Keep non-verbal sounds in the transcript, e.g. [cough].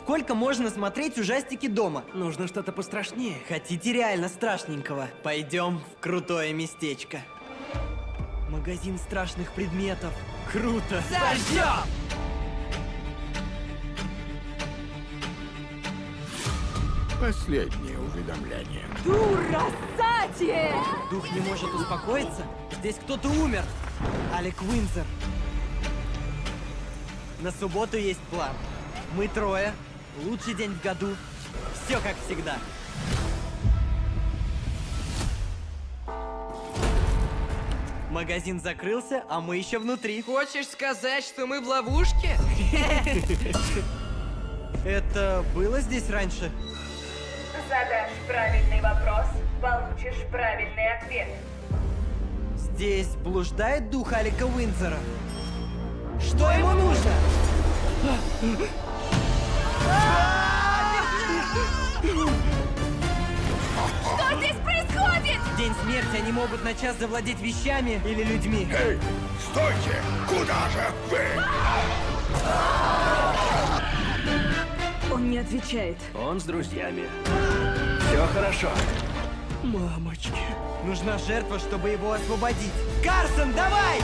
сколько можно смотреть ужастики дома? Нужно что-то пострашнее. Хотите реально страшненького? Пойдем в крутое местечко. Магазин страшных предметов. Круто! Зажжем! Последнее уведомление. Дурасати! Дух не может успокоиться? Здесь кто-то умер. Алек Уинзер. На субботу есть план. Мы трое. Лучший день в году. Все как всегда. Магазин закрылся, а мы еще внутри. Хочешь сказать, что мы в ловушке? [laughs] Это было здесь раньше? Задашь правильный вопрос, получишь правильный ответ. Здесь блуждает дух Алика Уинзера. Что ему нужно? Что здесь происходит? В День смерти они могут на час завладеть вещами или людьми. Эй, стойте! Куда же вы? Он не отвечает. Он с друзьями. Все хорошо. Мамочки. Нужна жертва, чтобы его освободить. Карсон, давай!